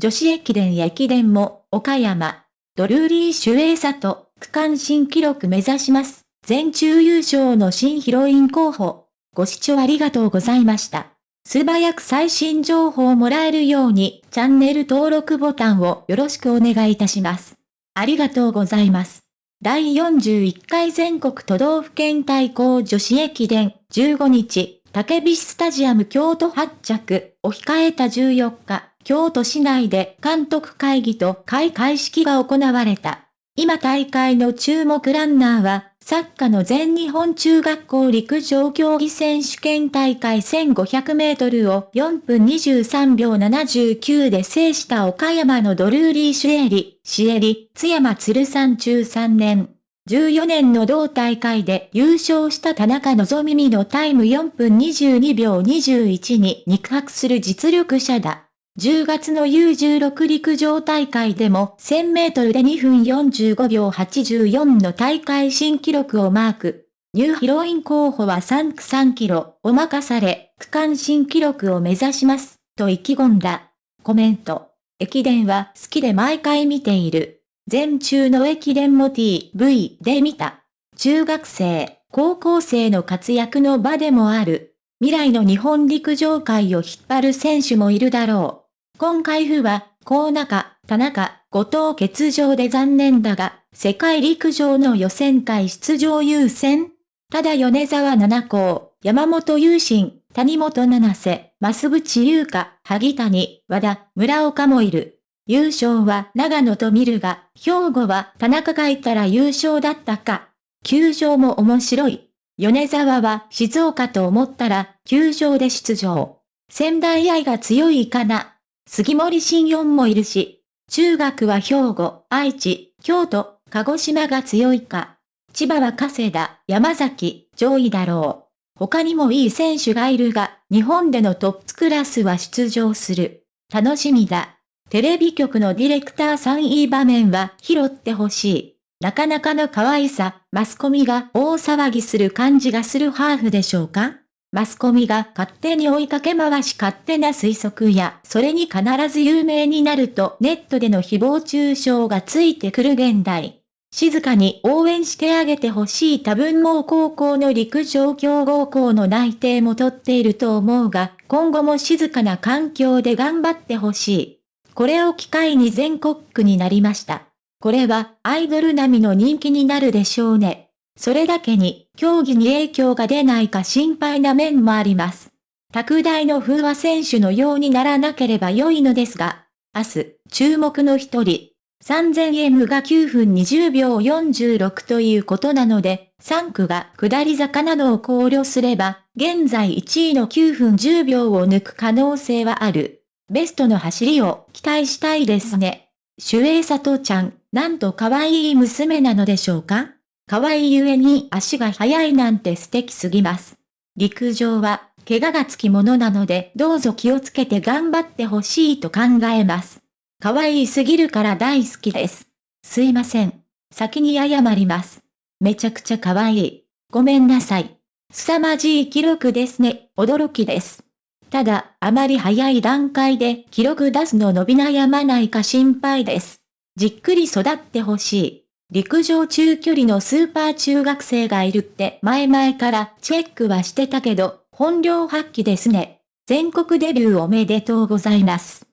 女子駅伝や駅伝も、岡山、ドルーリー・シュエイサと、区間新記録目指します。全中優勝の新ヒロイン候補。ご視聴ありがとうございました。素早く最新情報をもらえるように、チャンネル登録ボタンをよろしくお願いいたします。ありがとうございます。第41回全国都道府県対抗女子駅伝15日、竹菱スタジアム京都発着を控えた14日、京都市内で監督会議と開会式が行われた。今大会の注目ランナーは、サッカーの全日本中学校陸上競技選手権大会1500メートルを4分23秒79で制した岡山のドルーリー・シュエリ、シエリ、津山鶴山中3年。14年の同大会で優勝した田中希実のタイム4分22秒21に肉薄する実力者だ。10月の U16 陸上大会でも1000メートルで2分45秒84の大会新記録をマーク。ニューヒロイン候補は3区3キロを任され、区間新記録を目指します、と意気込んだ。コメント。駅伝は好きで毎回見ている。全中の駅伝も TV で見た。中学生、高校生の活躍の場でもある。未来の日本陸上界を引っ張る選手もいるだろう。今回府は、高中、田中、後藤欠場で残念だが、世界陸上の予選会出場優先ただ米沢七高、山本優心、谷本七瀬、増渕優香、萩谷、和田、村岡もいる。優勝は長野と見るが、兵庫は田中がいたら優勝だったか。球場も面白い。米沢は静岡と思ったら、球場で出場。仙台愛が強いかな。杉森新四もいるし、中学は兵庫、愛知、京都、鹿児島が強いか。千葉は加世田、山崎、上位だろう。他にもいい選手がいるが、日本でのトップクラスは出場する。楽しみだ。テレビ局のディレクターさんいい場面は拾ってほしい。なかなかの可愛さ、マスコミが大騒ぎする感じがするハーフでしょうか？マスコミが勝手に追いかけ回し勝手な推測や、それに必ず有名になるとネットでの誹謗中傷がついてくる現代。静かに応援してあげてほしい多分もう高校の陸上強豪校の内定も取っていると思うが、今後も静かな環境で頑張ってほしい。これを機会に全国区になりました。これはアイドル並みの人気になるでしょうね。それだけに、競技に影響が出ないか心配な面もあります。拓大の風和選手のようにならなければ良いのですが、明日、注目の一人、3000M が9分20秒46ということなので、3区が下り坂などを考慮すれば、現在1位の9分10秒を抜く可能性はある。ベストの走りを期待したいですね。守衛里ちゃん、なんと可愛い娘なのでしょうか？可愛いゆえに足が速いなんて素敵すぎます。陸上は、怪我がつきものなのでどうぞ気をつけて頑張ってほしいと考えます。可愛いすぎるから大好きです。すいません。先に謝ります。めちゃくちゃ可愛い。ごめんなさい。凄まじい記録ですね。驚きです。ただ、あまり早い段階で記録出すの伸び悩まないか心配です。じっくり育ってほしい。陸上中距離のスーパー中学生がいるって前々からチェックはしてたけど、本領発揮ですね。全国デビューおめでとうございます。